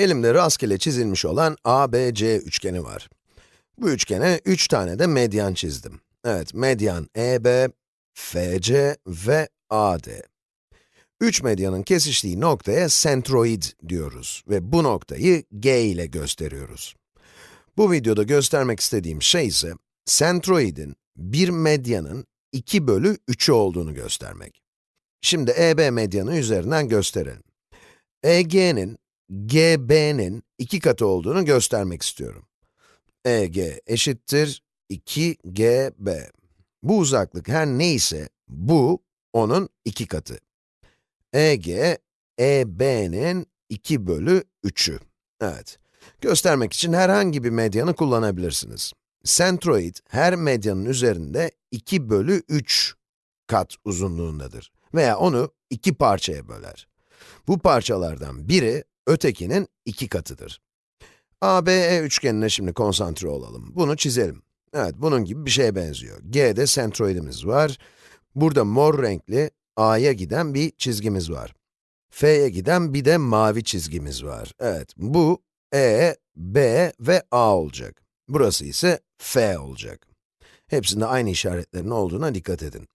Elimde rastgele çizilmiş olan ABC üçgeni var. Bu üçgene 3 tane de medyan çizdim. Evet, medyan EB, FC ve AD. 3 medyanın kesiştiği noktaya sentroid diyoruz ve bu noktayı G ile gösteriyoruz. Bu videoda göstermek istediğim şey ise, sentroidin bir medyanın 2 bölü 3'ü olduğunu göstermek. Şimdi EB medyanı üzerinden gösterelim. EG'nin GB'nin 2 katı olduğunu göstermek istiyorum. EG eşittir 2GB. Bu uzaklık her neyse, bu onun 2 katı. EG, EB'nin 2 bölü 3'ü. Evet. Göstermek için herhangi bir medyanı kullanabilirsiniz. Sentroid, her medyanın üzerinde 2 bölü 3 kat uzunluğundadır. Veya onu iki parçaya böler. Bu parçalardan biri, ötekinin iki katıdır. ABE üçgenine şimdi konsantre olalım. Bunu çizelim. Evet, bunun gibi bir şeye benziyor. G'de sentroidimiz var. Burada mor renkli A'ya giden bir çizgimiz var. F'ye giden bir de mavi çizgimiz var. Evet, bu E, B ve A olacak. Burası ise F olacak. Hepsinde aynı işaretlerin olduğuna dikkat edin.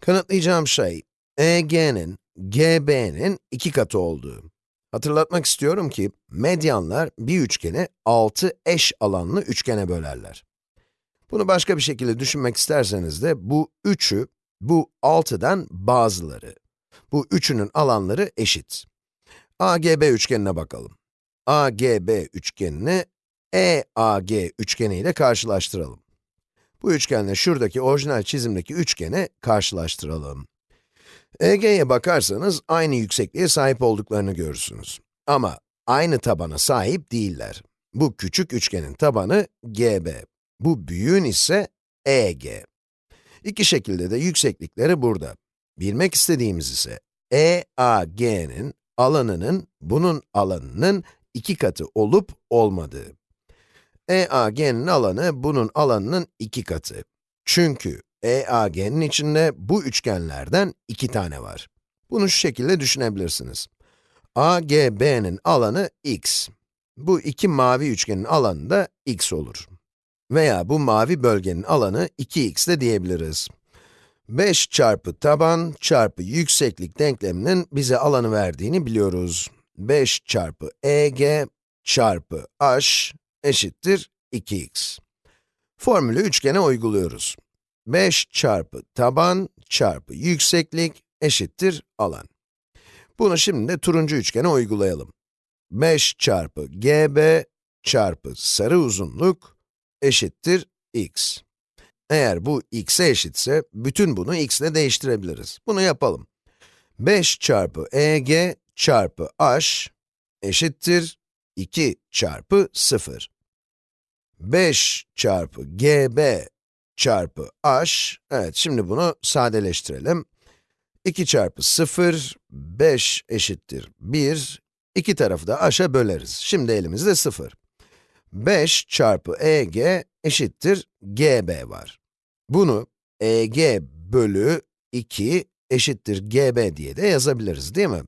Kanıtlayacağım şey, EG'nin, GB'nin iki katı olduğu. Hatırlatmak istiyorum ki, medyanlar bir üçgeni 6 eş alanlı üçgene bölerler. Bunu başka bir şekilde düşünmek isterseniz de, bu üçü, bu 6'dan bazıları. Bu üçünün alanları eşit. AGB üçgenine bakalım. AGB üçgenini EAG üçgeni ile karşılaştıralım. Bu üçgenle şuradaki orijinal çizimdeki üçgeni karşılaştıralım. EG'ye bakarsanız aynı yüksekliğe sahip olduklarını görürsünüz. Ama aynı tabana sahip değiller. Bu küçük üçgenin tabanı GB. Bu büyüğün ise EG. İki şekilde de yükseklikleri burada. Bilmek istediğimiz ise EAG'nin alanının bunun alanının iki katı olup olmadığı. EAG'nin alanı bunun alanının iki katı. Çünkü EAG'nin içinde bu üçgenlerden iki tane var. Bunu şu şekilde düşünebilirsiniz. AGB'nin alanı x. Bu iki mavi üçgenin alanı da x olur. Veya bu mavi bölgenin alanı 2x de diyebiliriz. 5 çarpı taban çarpı yükseklik denkleminin bize alanı verdiğini biliyoruz. 5 çarpı EG çarpı h eşittir 2x. Formülü üçgene uyguluyoruz. 5 çarpı taban çarpı yükseklik eşittir alan. Bunu şimdi de turuncu üçgene uygulayalım. 5 çarpı gb çarpı sarı uzunluk eşittir x. Eğer bu x'e eşitse, bütün bunu x ile değiştirebiliriz. Bunu yapalım. 5 çarpı eg çarpı h eşittir 2 çarpı 0. 5 çarpı gb çarpı h, evet şimdi bunu sadeleştirelim. 2 çarpı 0, 5 eşittir 1, iki tarafı da h'a böleriz. Şimdi elimizde 0. 5 çarpı eg eşittir gb var. Bunu eg bölü 2 eşittir gb diye de yazabiliriz değil mi?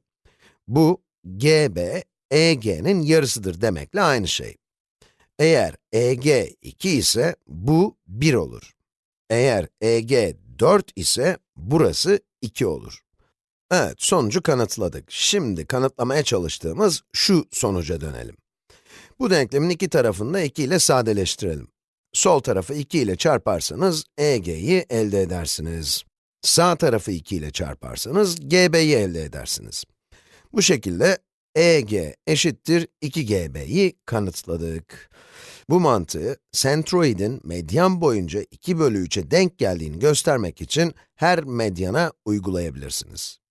Bu gb, eg'nin yarısıdır demekle aynı şey. Eğer EG 2 ise bu 1 olur. Eğer EG 4 ise burası 2 olur. Evet, sonucu kanıtladık. Şimdi kanıtlamaya çalıştığımız şu sonuca dönelim. Bu denklemin iki tarafını da 2 ile sadeleştirelim. Sol tarafı 2 ile çarparsanız EG'yi elde edersiniz. Sağ tarafı 2 ile çarparsanız GB'yi elde edersiniz. Bu şekilde EG eşittir 2GB'yi kanıtladık. Bu mantığı, sentroidin medyan boyunca 2 bölü 3'e denk geldiğini göstermek için her medyana uygulayabilirsiniz.